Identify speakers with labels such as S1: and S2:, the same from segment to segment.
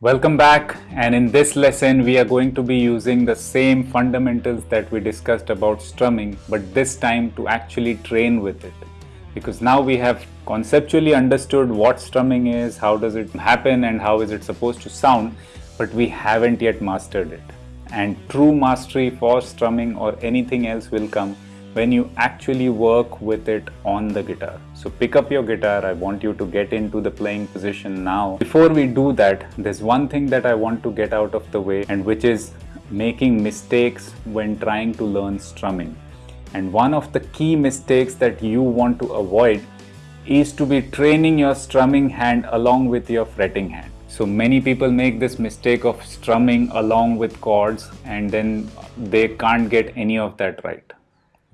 S1: Welcome back and in this lesson we are going to be using the same fundamentals that we discussed about strumming but this time to actually train with it. Because now we have conceptually understood what strumming is, how does it happen and how is it supposed to sound but we haven't yet mastered it. And true mastery for strumming or anything else will come when you actually work with it on the guitar. So pick up your guitar, I want you to get into the playing position now. Before we do that, there's one thing that I want to get out of the way and which is making mistakes when trying to learn strumming. And one of the key mistakes that you want to avoid is to be training your strumming hand along with your fretting hand. So many people make this mistake of strumming along with chords and then they can't get any of that right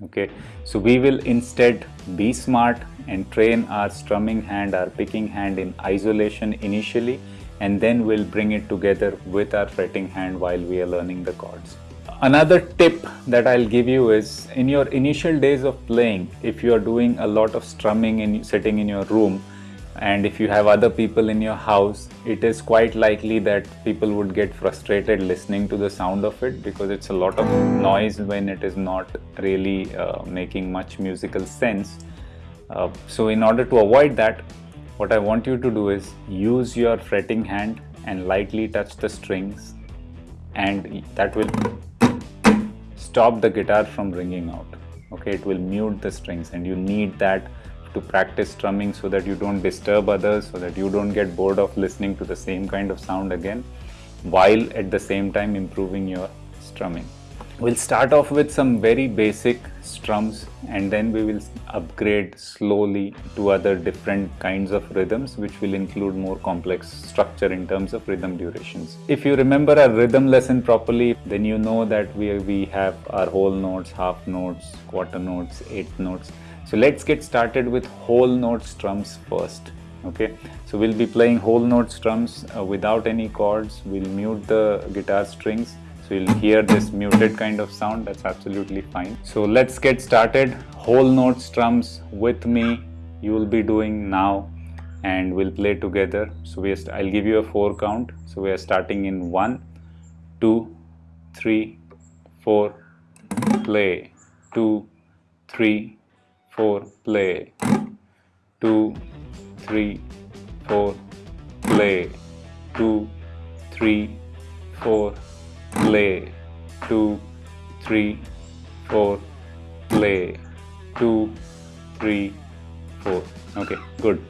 S1: okay. So we will instead be smart and train our strumming hand our picking hand in isolation initially and then we'll bring it together with our fretting hand while we are learning the chords. Another tip that i'll give you is in your initial days of playing if you are doing a lot of strumming and sitting in your room and if you have other people in your house it is quite likely that people would get frustrated listening to the sound of it because it's a lot of noise when it is not really uh, making much musical sense. Uh, so in order to avoid that what I want you to do is use your fretting hand and lightly touch the strings and that will stop the guitar from ringing out. Okay it will mute the strings and you need that to practice strumming so that you don't disturb others, so that you don't get bored of listening to the same kind of sound again, while at the same time improving your strumming. We'll start off with some very basic strums and then we will upgrade slowly to other different kinds of rhythms which will include more complex structure in terms of rhythm durations. If you remember our rhythm lesson properly then you know that we, we have our whole notes, half notes, quarter notes, eighth notes so let's get started with whole note strums first. Okay, so we'll be playing whole note strums uh, without any chords. We'll mute the guitar strings. So you'll hear this muted kind of sound. That's absolutely fine. So let's get started. Whole note strums with me. You will be doing now and we'll play together. So we I'll give you a four count. So we are starting in one, two, three, four, play, two, three, four, play. Two, three, four, play. Two, three, four, play. Two, three, four, play. Two, three, four. Okay, good.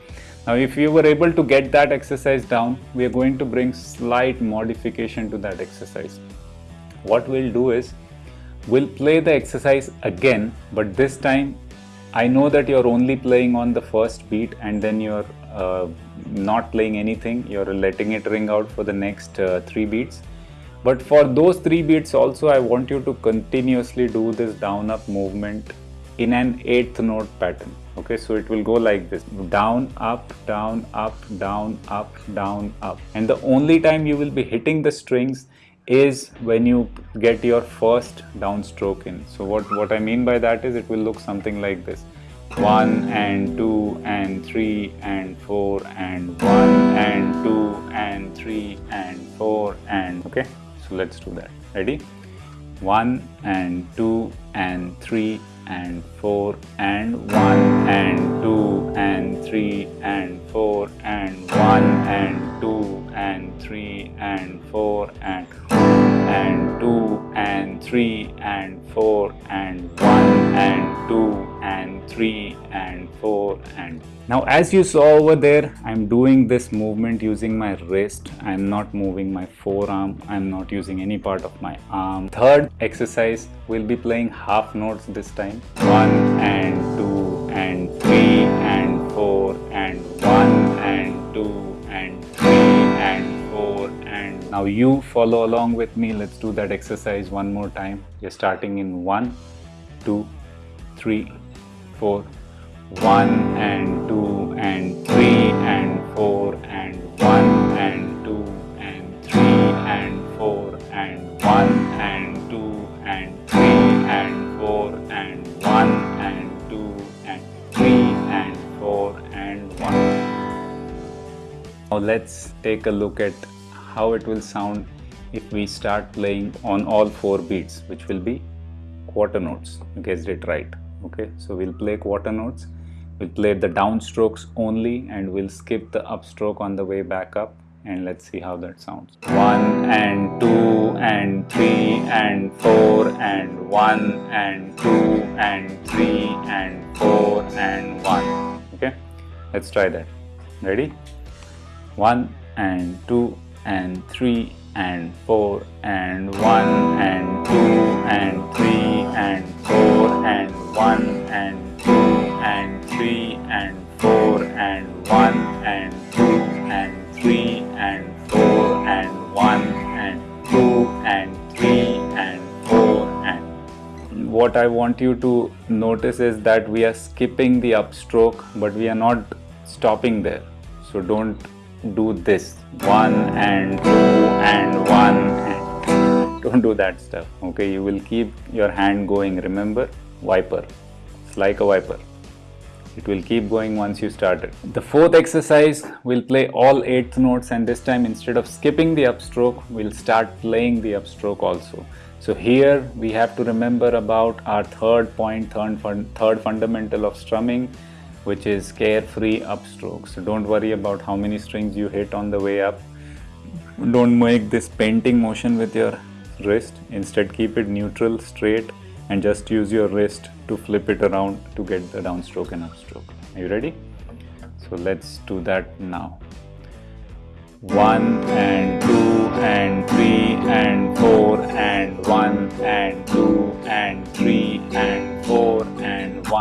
S1: Now if you were able to get that exercise down, we are going to bring slight modification to that exercise. What we'll do is, we'll play the exercise again, but this time I know that you're only playing on the first beat and then you're uh, not playing anything, you're letting it ring out for the next uh, three beats. But for those three beats also, I want you to continuously do this down up movement in an eighth note pattern. Okay, so it will go like this down, up, down, up, down, up, down, up. And the only time you will be hitting the strings is when you get your first downstroke in. So what, what I mean by that is it will look something like this. 1 and 2 and 3 and 4 and 1 and 2 and 3 and 4 and okay so let's do that ready 1 and 2 and 3 and 4 and 1 and 2 and 3 and 4 and 1 and 2 and 3 and 4 and and 2 and 3 and 4 and 1 and 2 and 3 and 4 and now as you saw over there I'm doing this movement using my wrist. I'm not moving my forearm. I'm not using any part of my arm. Third exercise we'll be playing half notes this time. 1 and 2 now you follow along with me. Let's do that exercise one more time. You're starting in 1 2 3 4 1 and 2 and 3 and 4 and 1 and 2 and 3 and 4 and 1 and 2 and 3 and 4 and 1 and 2 and 3 and 4 and 1. Now let's take a look at how it will sound if we start playing on all four beats which will be quarter notes. You guessed it right okay? So we'll play quarter notes. We'll play the downstrokes only and we'll skip the upstroke on the way back up and let's see how that sounds. One and two and three and four and one and two and three and four and one okay? Let's try that. Ready? One and two and three and four and one and two and three and four and one and two and three and four and one and two and three and four and one and two and three and four and what I want you to notice is that we are skipping the upstroke but we are not stopping there. So don't do this. One and two and one. And don't do that stuff okay? You will keep your hand going. Remember wiper. It's like a wiper. It will keep going once you start it. The fourth exercise, we'll play all eighth notes and this time instead of skipping the upstroke, we'll start playing the upstroke also. So here we have to remember about our third point, third, third fundamental of strumming which is carefree upstrokes. Don't worry about how many strings you hit on the way up. Don't make this painting motion with your wrist. Instead keep it neutral, straight and just use your wrist to flip it around to get the downstroke and upstroke. Are you ready? So let's do that now. 1 and 2 and 3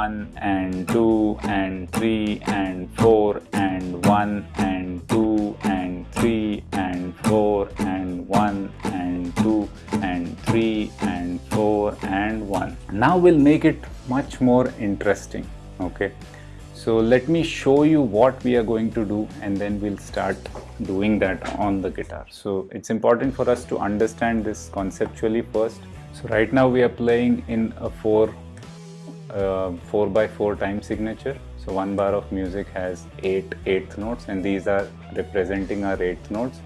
S1: 1 and 2 and 3 and 4 and 1 and 2 and 3 and 4 and 1 and 2 and 3 and 4 and 1. Now we'll make it much more interesting. Okay. So let me show you what we are going to do and then we'll start doing that on the guitar. So it's important for us to understand this conceptually first. So right now we are playing in a 4 uh, 4 by 4 time signature. So one bar of music has 8 eighth notes and these are representing our eighth notes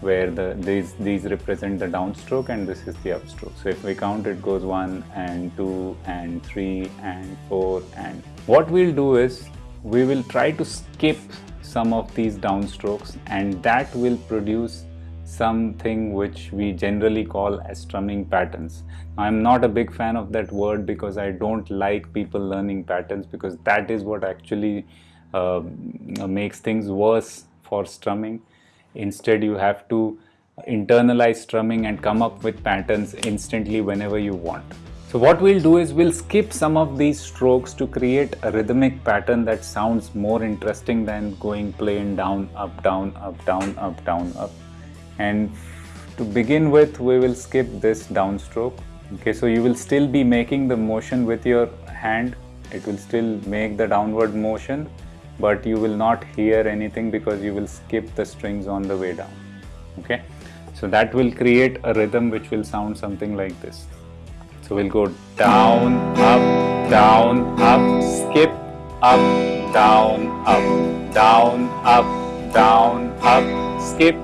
S1: where the these these represent the downstroke and this is the upstroke. So if we count it goes 1 and 2 and 3 and 4 and what we'll do is we will try to skip some of these downstrokes and that will produce something which we generally call as strumming patterns. I'm not a big fan of that word because I don't like people learning patterns because that is what actually uh, makes things worse for strumming Instead, you have to internalize strumming and come up with patterns instantly whenever you want. So what we'll do is we'll skip some of these strokes to create a rhythmic pattern that sounds more interesting than going plain down, up, down, up, down, up, down, up. And to begin with, we will skip this downstroke. Okay, so you will still be making the motion with your hand. It will still make the downward motion, but you will not hear anything because you will skip the strings on the way down okay so that will create a rhythm which will sound something like this so we'll go down up down up skip up down up down up down up skip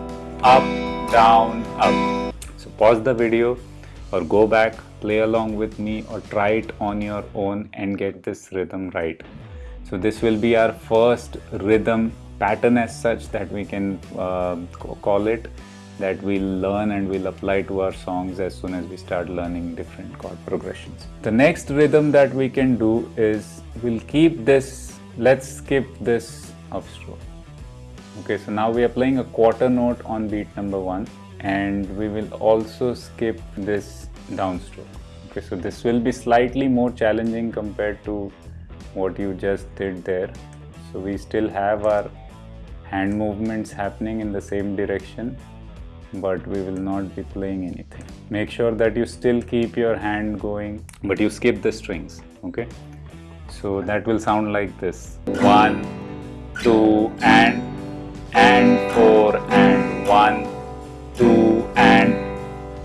S1: up down up so pause the video or go back play along with me or try it on your own and get this rhythm right so this will be our first rhythm pattern as such that we can uh, call it that we'll learn and we'll apply to our songs as soon as we start learning different chord progressions. The next rhythm that we can do is we'll keep this, let's skip this upstroke. Okay, so now we are playing a quarter note on beat number one and we will also skip this downstroke. Okay, so this will be slightly more challenging compared to what you just did there. So we still have our hand movements happening in the same direction but we will not be playing anything. Make sure that you still keep your hand going but you skip the strings okay? So that will sound like this. One two and and four and one two and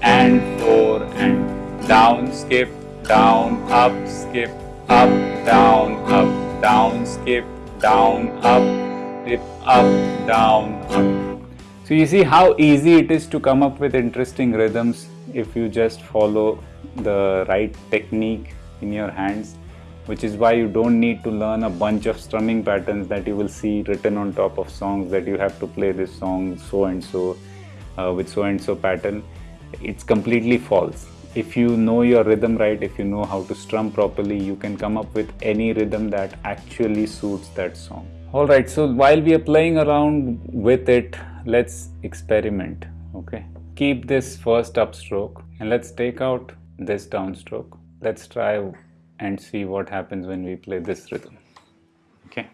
S1: and four and down skip down up skip up, down, up, down, skip, down, up, dip, up, down, up. So you see how easy it is to come up with interesting rhythms if you just follow the right technique in your hands which is why you don't need to learn a bunch of strumming patterns that you will see written on top of songs that you have to play this song so and so uh, with so and so pattern. It's completely false. If you know your rhythm right if you know how to strum properly you can come up with any rhythm that actually suits that song. All right so while we are playing around with it let's experiment okay? Keep this first upstroke and let's take out this downstroke. Let's try and see what happens when we play this rhythm. Okay.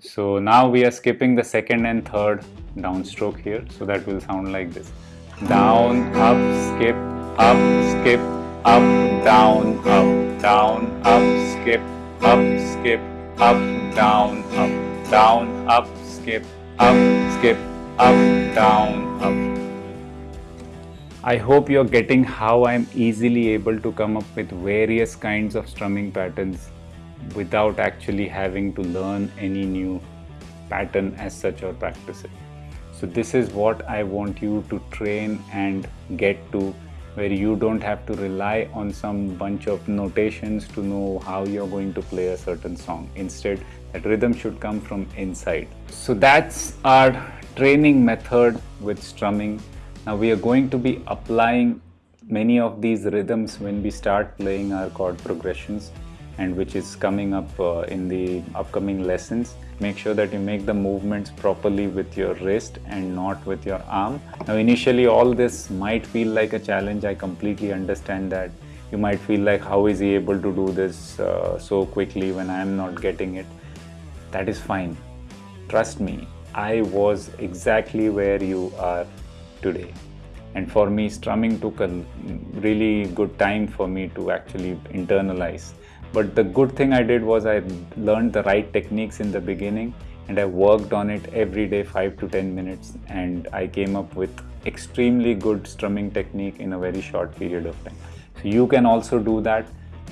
S1: So now we are skipping the second and third downstroke here. So that will sound like this. Down up skip up skip up down up down up skip up skip up down up down up skip up skip up down up I hope you're getting how I'm easily able to come up with various kinds of strumming patterns without actually having to learn any new pattern as such or practice it. So this is what I want you to train and get to where you don't have to rely on some bunch of notations to know how you're going to play a certain song. Instead, that rhythm should come from inside. So that's our training method with strumming now we are going to be applying many of these rhythms when we start playing our chord progressions and which is coming up uh, in the upcoming lessons. Make sure that you make the movements properly with your wrist and not with your arm. Now initially all this might feel like a challenge. I completely understand that. You might feel like how is he able to do this uh, so quickly when I am not getting it. That is fine. Trust me, I was exactly where you are today. And for me, strumming took a really good time for me to actually internalize. But the good thing I did was I learned the right techniques in the beginning and I worked on it every day 5 to 10 minutes and I came up with extremely good strumming technique in a very short period of time. So you can also do that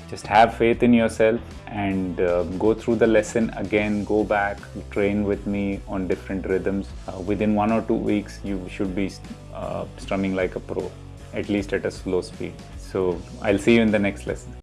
S1: just have faith in yourself and uh, go through the lesson again. Go back train with me on different rhythms. Uh, within one or two weeks you should be uh, strumming like a pro at least at a slow speed. So i'll see you in the next lesson